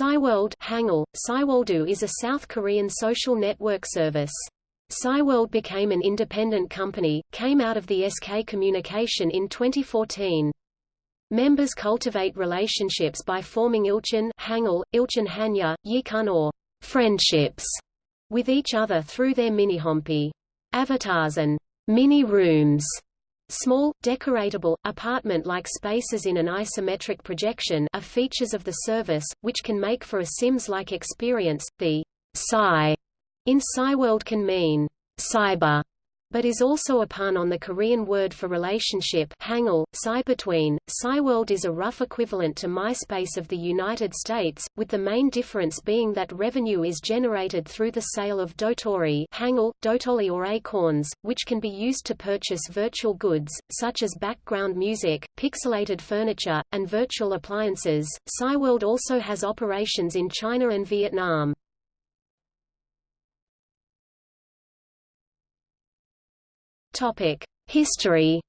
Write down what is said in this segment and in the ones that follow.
Cyworld Hangul, Cyworldu is a South Korean social network service. Cyworld became an independent company, came out of the SK Communication in 2014. Members cultivate relationships by forming ilchan Hangul, ilchan hanya, yikun or friendships with each other through their minihompi avatars and mini-rooms Small, decoratable, apartment-like spaces in an isometric projection are features of the service, which can make for a Sims-like experience. The Psy in Cyworld can mean cyber but is also a pun on the Korean word for relationship hangul, Psy between. Cyworld is a rough equivalent to MySpace of the United States, with the main difference being that revenue is generated through the sale of dotori hangul, dotoli or acorns, which can be used to purchase virtual goods, such as background music, pixelated furniture, and virtual appliances. Cyworld also has operations in China and Vietnam. Topic: History.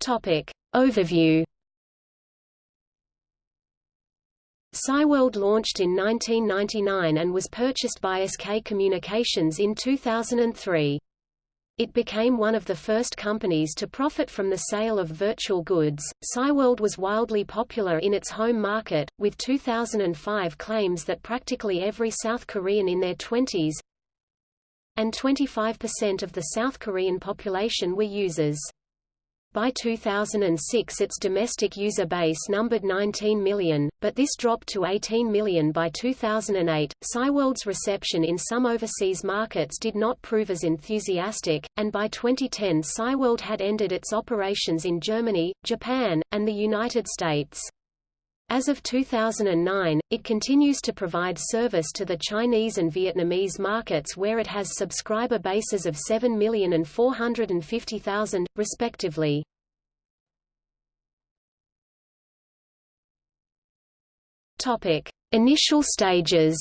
Topic: Overview. Cyworld launched in 1999 and was purchased by SK Communications in 2003. It became one of the first companies to profit from the sale of virtual goods. Cyworld was wildly popular in its home market, with 2005 claims that practically every South Korean in their 20s and 25% of the South Korean population were users. By 2006 its domestic user base numbered 19 million, but this dropped to 18 million by 2008. Cyworld's reception in some overseas markets did not prove as enthusiastic, and by 2010 Cyworld had ended its operations in Germany, Japan, and the United States. As of 2009, it continues to provide service to the Chinese and Vietnamese markets where it has subscriber bases of 7 million and 450,000, respectively. Topic: Initial stages.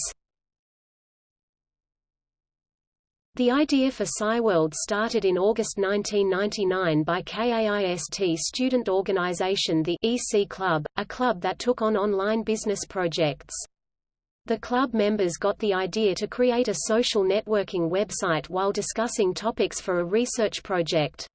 The idea for Cyworld started in August 1999 by KAIST student organization the EC Club, a club that took on online business projects. The club members got the idea to create a social networking website while discussing topics for a research project.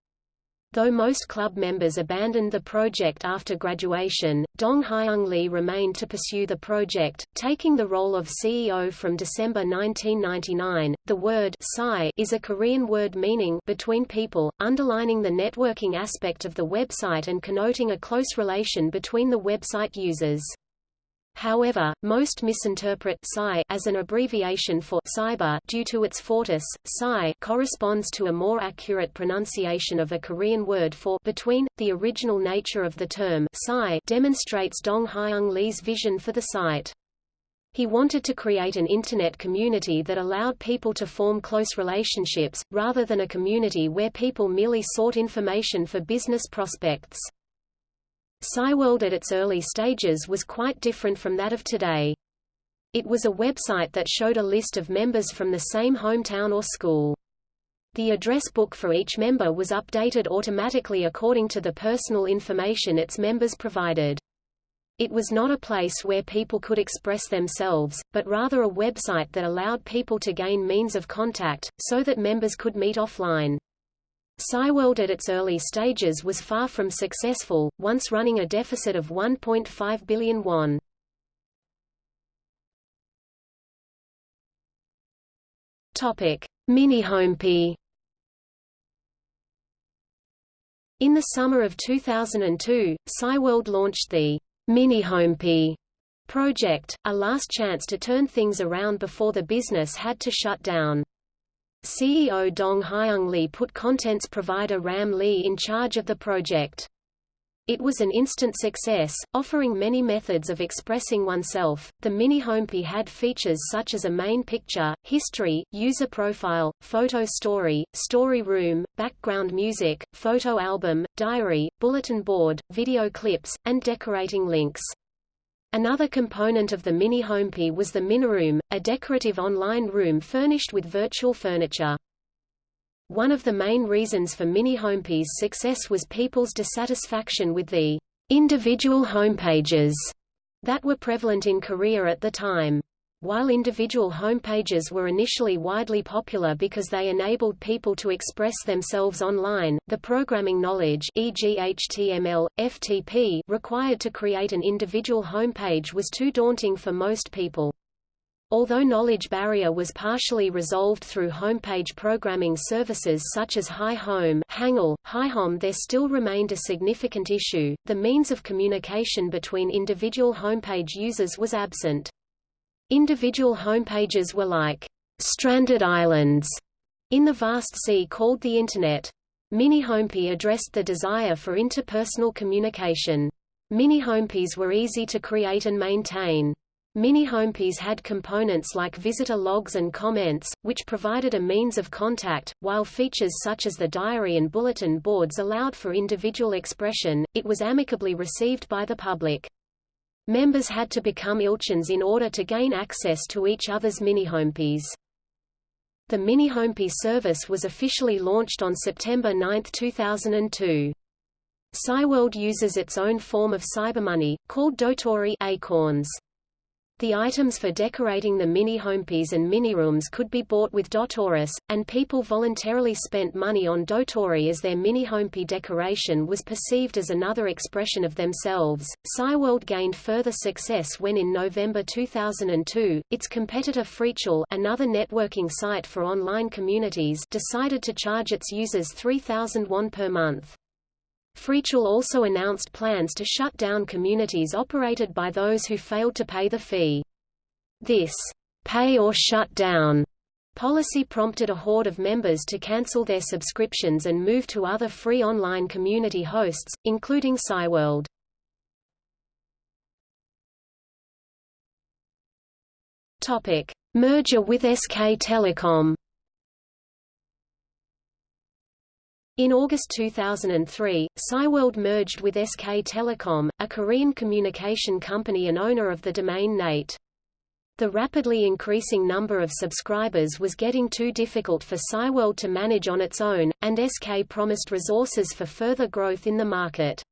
Though most club members abandoned the project after graduation, Dong Hyung Lee remained to pursue the project, taking the role of CEO from December 1999. The word Psy is a Korean word meaning between people, underlining the networking aspect of the website and connoting a close relation between the website users. However, most misinterpret psi as an abbreviation for cyber due to its fortis, psi corresponds to a more accurate pronunciation of a Korean word for between. The original nature of the term psi demonstrates Dong Hyung Lee's vision for the site. He wanted to create an Internet community that allowed people to form close relationships, rather than a community where people merely sought information for business prospects. Cyworld at its early stages was quite different from that of today. It was a website that showed a list of members from the same hometown or school. The address book for each member was updated automatically according to the personal information its members provided. It was not a place where people could express themselves, but rather a website that allowed people to gain means of contact, so that members could meet offline. Cyworld at its early stages was far from successful, once running a deficit of 1.5 billion won. Topic: Homepy. In the summer of 2002, Cyworld launched the Mini Homepy project, a last chance to turn things around before the business had to shut down. CEO Dong Hyung Lee put contents provider Ram Lee in charge of the project. It was an instant success, offering many methods of expressing oneself. The mini homepage had features such as a main picture, history, user profile, photo story, story room, background music, photo album, diary, bulletin board, video clips, and decorating links. Another component of the mini homepage was the Miniroom, a decorative online room furnished with virtual furniture. One of the main reasons for mini-homepage's success was people's dissatisfaction with the individual homepages that were prevalent in Korea at the time. While individual homepages were initially widely popular because they enabled people to express themselves online, the programming knowledge e.g. HTML, FTP required to create an individual homepage was too daunting for most people. Although knowledge barrier was partially resolved through homepage programming services such as Hi Home Hangul, HiHome there still remained a significant issue, the means of communication between individual homepage users was absent. Individual homepages were like stranded islands in the vast sea called the Internet. Mini-homepage addressed the desire for interpersonal communication. Mini-homepages were easy to create and maintain. Mini-homepages had components like visitor logs and comments, which provided a means of contact, while features such as the diary and bulletin boards allowed for individual expression, it was amicably received by the public. Members had to become ilchins in order to gain access to each other's mini-homepages. The mini-homepage service was officially launched on September 9, 2002. Cyworld uses its own form of cybermoney, called Dotori acorns. The items for decorating the mini homepages and mini rooms could be bought with Dotoris, and people voluntarily spent money on Dotori as their mini homepage decoration was perceived as another expression of themselves. Cyworld gained further success when in November 2002, its competitor Freechal, another networking site for online communities, decided to charge its users 3000 won per month. Freechal also announced plans to shut down communities operated by those who failed to pay the fee. This pay or shut down policy prompted a horde of members to cancel their subscriptions and move to other free online community hosts, including Cyworld. Topic: Merger with SK Telecom. In August 2003, Cyworld merged with SK Telecom, a Korean communication company and owner of the domain NATE. The rapidly increasing number of subscribers was getting too difficult for Cyworld to manage on its own, and SK promised resources for further growth in the market.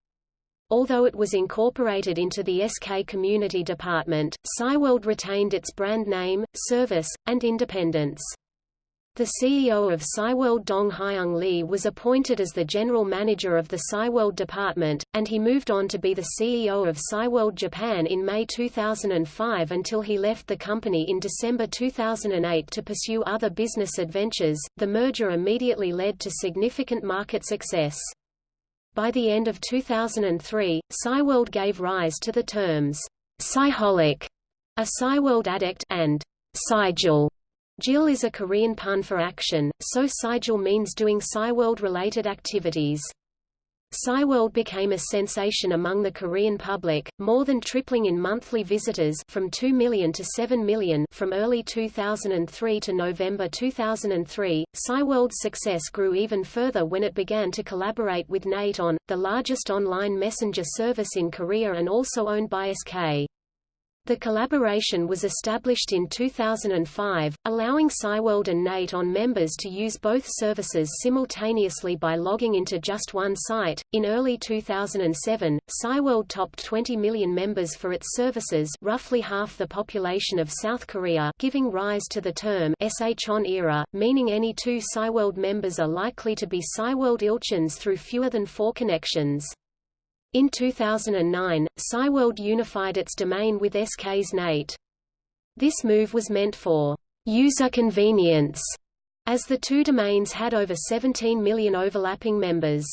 Although it was incorporated into the SK Community Department, Cyworld retained its brand name, service, and independence. The CEO of Cyworld Dong Hyung Lee was appointed as the general manager of the Cyworld department, and he moved on to be the CEO of Cyworld Japan in May 2005 until he left the company in December 2008 to pursue other business adventures. The merger immediately led to significant market success. By the end of 2003, Cyworld gave rise to the terms Cyholic, a Cyworld addict, and Cygil Jil is a Korean pun for action, so Cygil means doing Cyworld-related activities. Cyworld became a sensation among the Korean public, more than tripling in monthly visitors from 2 million to 7 million from early 2003 to November 2003. Cyworld's success grew even further when it began to collaborate with NATE on, the largest online messenger service in Korea and also owned by SK. The collaboration was established in 2005, allowing Cyworld and NATE on members to use both services simultaneously by logging into just one site. In early 2007, Cyworld topped 20 million members for its services, roughly half the population of South Korea, giving rise to the term SHON era, meaning any two Cyworld members are likely to be Cyworld Ilchins through fewer than four connections. In 2009, Cyworld unified its domain with SK's NATE. This move was meant for user convenience, as the two domains had over 17 million overlapping members.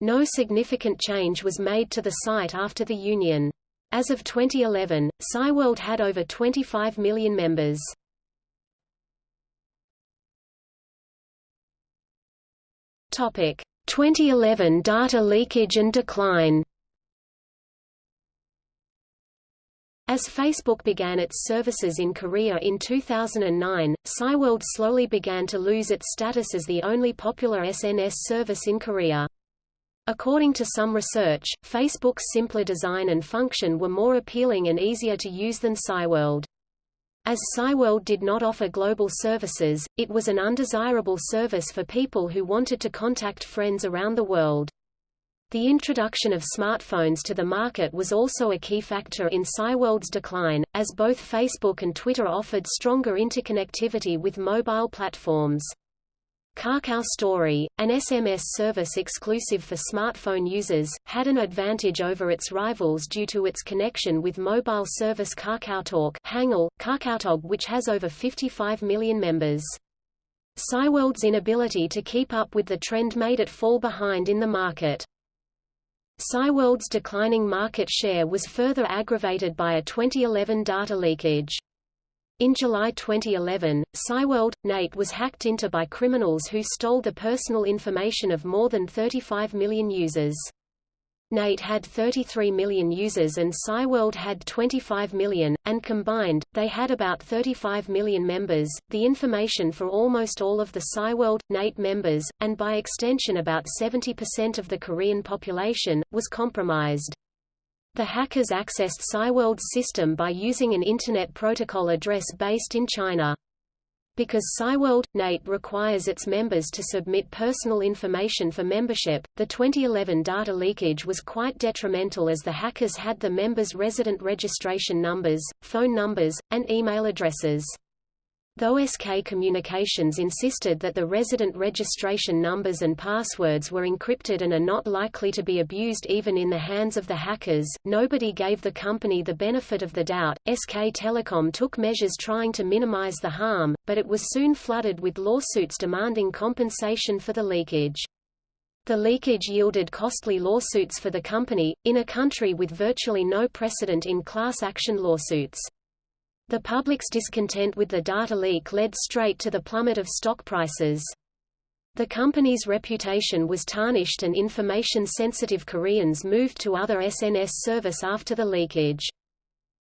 No significant change was made to the site after the union. As of 2011, Cyworld had over 25 million members. Topic: 2011 data leakage and decline. As Facebook began its services in Korea in 2009, Cyworld slowly began to lose its status as the only popular SNS service in Korea. According to some research, Facebook's simpler design and function were more appealing and easier to use than Cyworld. As Cyworld did not offer global services, it was an undesirable service for people who wanted to contact friends around the world. The introduction of smartphones to the market was also a key factor in Cyworld's decline, as both Facebook and Twitter offered stronger interconnectivity with mobile platforms. Kakao Story, an SMS service exclusive for smartphone users, had an advantage over its rivals due to its connection with mobile service KakaoTalk Hangul, KakaoTalk which has over 55 million members. Cyworld's inability to keep up with the trend made it fall behind in the market. Cyworld's declining market share was further aggravated by a 2011 data leakage. In July 2011, Cyworld, NATE was hacked into by criminals who stole the personal information of more than 35 million users. NATE had 33 million users and Cyworld had 25 million, and combined, they had about 35 million members. The information for almost all of the Cyworld, NATE members, and by extension about 70% of the Korean population, was compromised. The hackers accessed Cyworld's system by using an Internet Protocol address based in China. Because Cyworld, NATE requires its members to submit personal information for membership, the 2011 data leakage was quite detrimental as the hackers had the members' resident registration numbers, phone numbers, and email addresses. Though SK Communications insisted that the resident registration numbers and passwords were encrypted and are not likely to be abused even in the hands of the hackers, nobody gave the company the benefit of the doubt. SK Telecom took measures trying to minimize the harm, but it was soon flooded with lawsuits demanding compensation for the leakage. The leakage yielded costly lawsuits for the company, in a country with virtually no precedent in class action lawsuits. The public's discontent with the data leak led straight to the plummet of stock prices. The company's reputation was tarnished and information-sensitive Koreans moved to other SNS service after the leakage.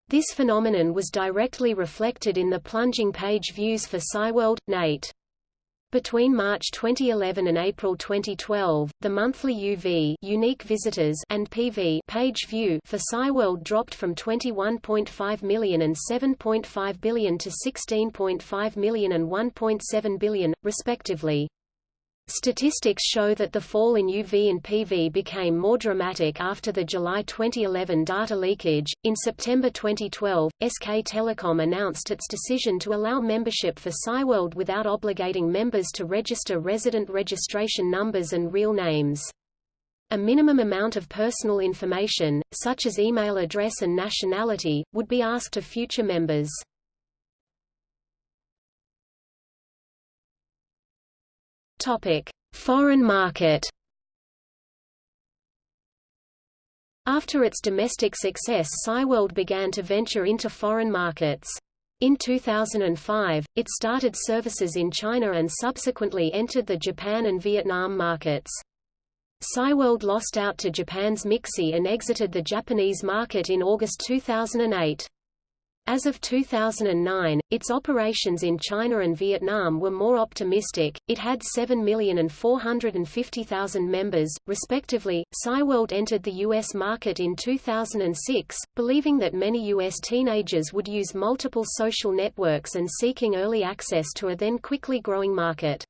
This phenomenon was directly reflected in the plunging page views for Cyworld, NATE. Between March 2011 and April 2012, the monthly UV unique visitors and PV page view for Cyworld dropped from 21.5 million and 7.5 billion to 16.5 million and 1.7 billion, respectively. Statistics show that the fall in UV and PV became more dramatic after the July 2011 data leakage. In September 2012, SK Telecom announced its decision to allow membership for Cyworld without obligating members to register resident registration numbers and real names. A minimum amount of personal information, such as email address and nationality, would be asked of future members. Topic: Foreign market. After its domestic success Cyworld began to venture into foreign markets. In 2005, it started services in China and subsequently entered the Japan and Vietnam markets. Cyworld lost out to Japan's MIXI and exited the Japanese market in August 2008. As of 2009, its operations in China and Vietnam were more optimistic. It had 7,450,000 members, respectively. Cyworld entered the U.S. market in 2006, believing that many U.S. teenagers would use multiple social networks and seeking early access to a then quickly growing market.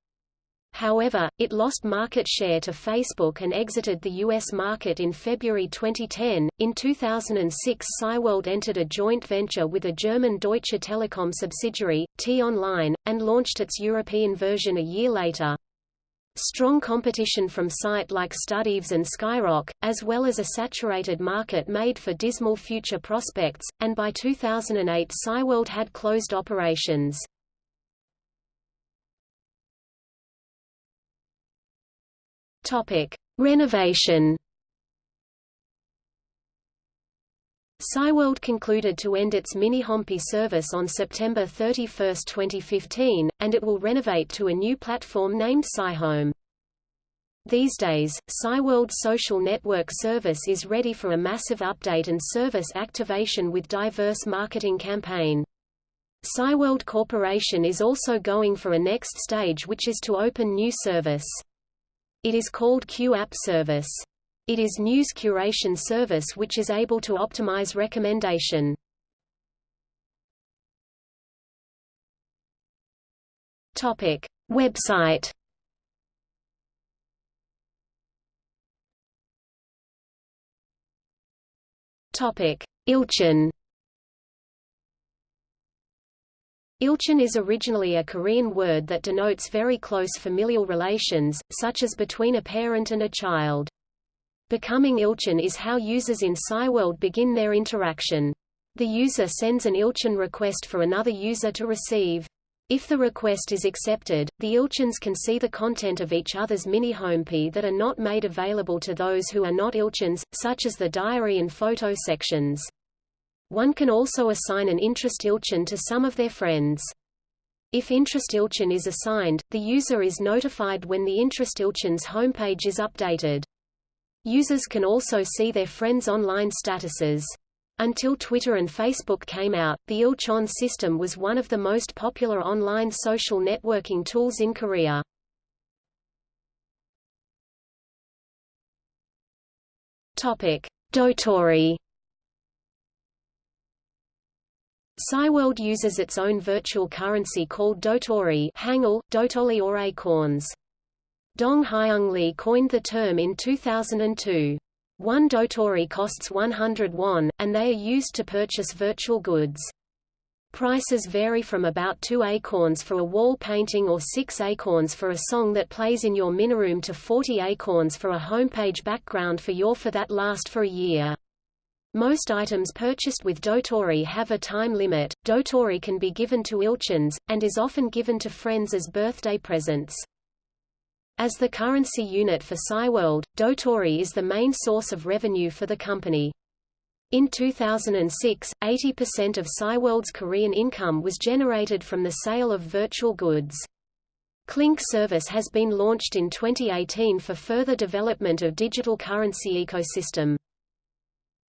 However, it lost market share to Facebook and exited the U.S. market in February 2010. In 2006, Cyworld entered a joint venture with a German Deutsche Telekom subsidiary, T-Online, and launched its European version a year later. Strong competition from sites like StudiVZ and Skyrock, as well as a saturated market made for dismal future prospects, and by 2008 Cyworld had closed operations. Topic: Renovation. Cyworld concluded to end its mini-Homepy service on September 31, 2015, and it will renovate to a new platform named CyHome. These days, Cyworld's social network service is ready for a massive update and service activation with diverse marketing campaign. Cyworld Corporation is also going for a next stage which is to open new service. It is called QApp service. It is news curation service which is able to optimize recommendation. Topic: Website. Topic: Ilchin. Ilchin is originally a Korean word that denotes very close familial relations, such as between a parent and a child. Becoming Ilchin is how users in Cyworld begin their interaction. The user sends an Ilchin request for another user to receive. If the request is accepted, the Ilchins can see the content of each other's mini-homepage that are not made available to those who are not Ilchins, such as the diary and photo sections. One can also assign an interest Ilchin to some of their friends. If interest Ilchin is assigned, the user is notified when the interest Ilchin's homepage is updated. Users can also see their friends' online statuses. Until Twitter and Facebook came out, the Ilchon system was one of the most popular online social networking tools in Korea. Topic: Dotori Cyworld uses its own virtual currency called Dotori Hangul, Dotoli or Acorns. Dong Hyung Lee coined the term in 2002. One Dotori costs 100 won, and they are used to purchase virtual goods. Prices vary from about 2 acorns for a wall painting or 6 acorns for a song that plays in your miniroom to 40 acorns for a homepage background for your for that last for a year. Most items purchased with Dotori have a time limit. Dotori can be given to Ilchins, and is often given to friends as birthday presents. As the currency unit for Cyworld, Dotori is the main source of revenue for the company. In 2006, 80% of Cyworld's Korean income was generated from the sale of virtual goods. Clink service has been launched in 2018 for further development of digital currency ecosystem.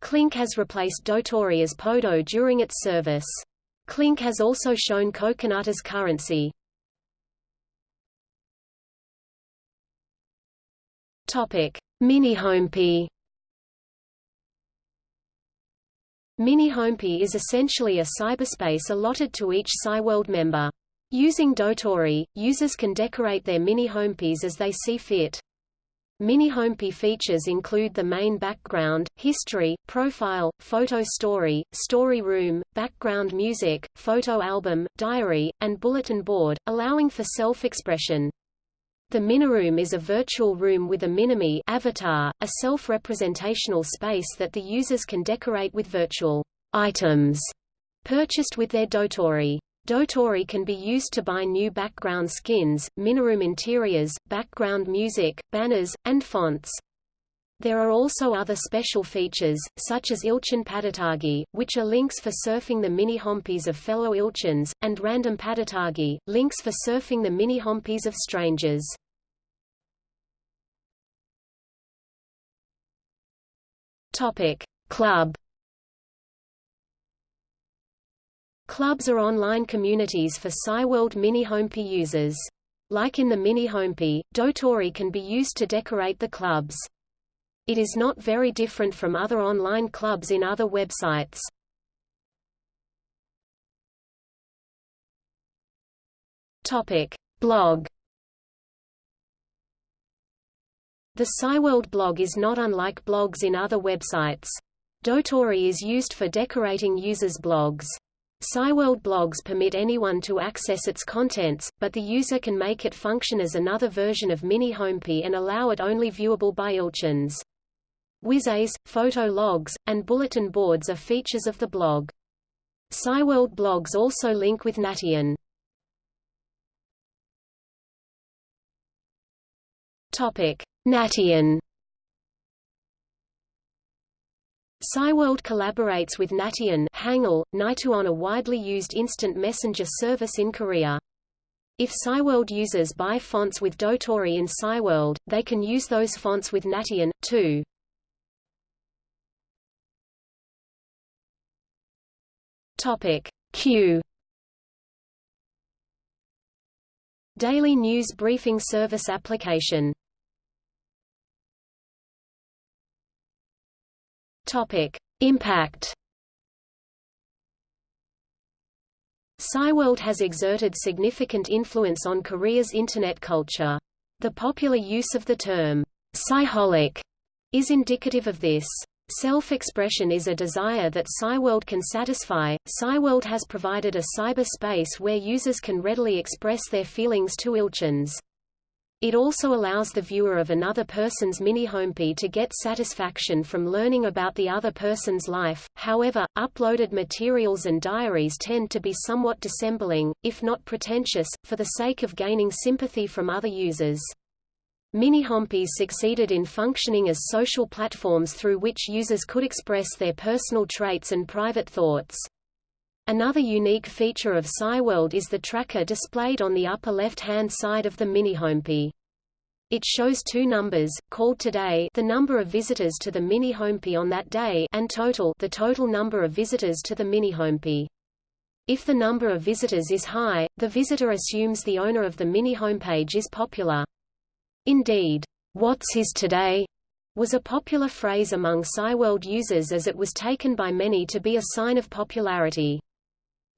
Clink has replaced Dotori as Podo during its service. Clink has also shown Coconut as currency. Topic: Mini Homepage. Mini Homepage is essentially a cyberspace allotted to each Cyworld member. Using Dotori, users can decorate their mini homepages as they see fit. Mini Homepage features include the main background, history, profile, photo story, story room, background music, photo album, diary, and bulletin board, allowing for self-expression. The Miniroom is a virtual room with a Minimi avatar, a self-representational space that the users can decorate with virtual items purchased with their Dotori. Dotori can be used to buy new background skins, miniroom interiors, background music, banners, and fonts. There are also other special features, such as Ilchin Padatagi, which are links for surfing the mini-homepages of fellow Ilchins, and Random Padatagi, links for surfing the mini-homepages of strangers. Topic. Club Clubs are online communities for Cyworld Mini Homepage users. Like in the Mini Homepage, Dotori can be used to decorate the clubs. It is not very different from other online clubs in other websites. Topic: Blog. The Cyworld blog is not unlike blogs in other websites. Dotori is used for decorating users' blogs. Cyworld blogs permit anyone to access its contents, but the user can make it function as another version of Mini Homepage and allow it only viewable by Ilchins. Quizzes, photo logs, and bulletin boards are features of the blog. Cyworld blogs also link with Nation. Topic: Nation Cyworld collaborates with Nation Hangul, Nituon a widely used instant messenger service in Korea. If Cyworld users buy fonts with Dotori in Cyworld, they can use those fonts with Nation, too. Topic Q Daily News Briefing Service Application Topic: Impact. Cyworld has exerted significant influence on Korea's Internet culture. The popular use of the term, Cyholic, is indicative of this. Self-expression is a desire that Cyworld can satisfy. Cyworld has provided a cyber space where users can readily express their feelings to ilchins. It also allows the viewer of another person's mini-homepage to get satisfaction from learning about the other person's life, however, uploaded materials and diaries tend to be somewhat dissembling, if not pretentious, for the sake of gaining sympathy from other users. Mini-homepages succeeded in functioning as social platforms through which users could express their personal traits and private thoughts. Another unique feature of Cyworld is the tracker displayed on the upper left-hand side of the mini-homepage. It shows two numbers, called today the number of visitors to the mini-homepage on that day and total the total number of visitors to the mini-homepage. If the number of visitors is high, the visitor assumes the owner of the mini-homepage is popular. Indeed, "'What's his today?' was a popular phrase among Cyworld users as it was taken by many to be a sign of popularity.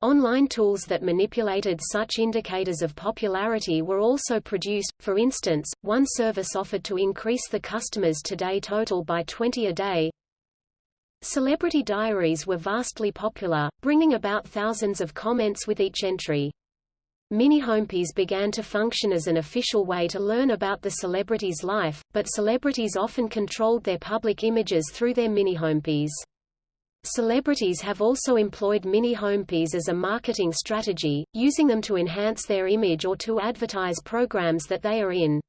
Online tools that manipulated such indicators of popularity were also produced, for instance, one service offered to increase the customers' today total by 20 a day. Celebrity diaries were vastly popular, bringing about thousands of comments with each entry. Mini-homepages began to function as an official way to learn about the celebrity's life, but celebrities often controlled their public images through their mini-homepages. Celebrities have also employed mini-homepages as a marketing strategy, using them to enhance their image or to advertise programs that they are in.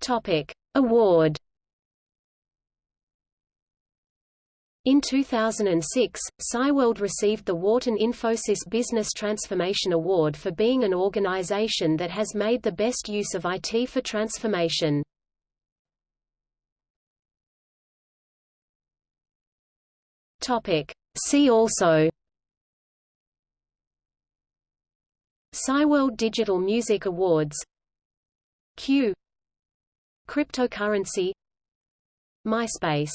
Topic. Award In 2006, Cyworld received the Wharton Infosys Business Transformation Award for being an organization that has made the best use of IT for transformation. Topic. See also. Cyworld Digital Music Awards. Q. Cryptocurrency. MySpace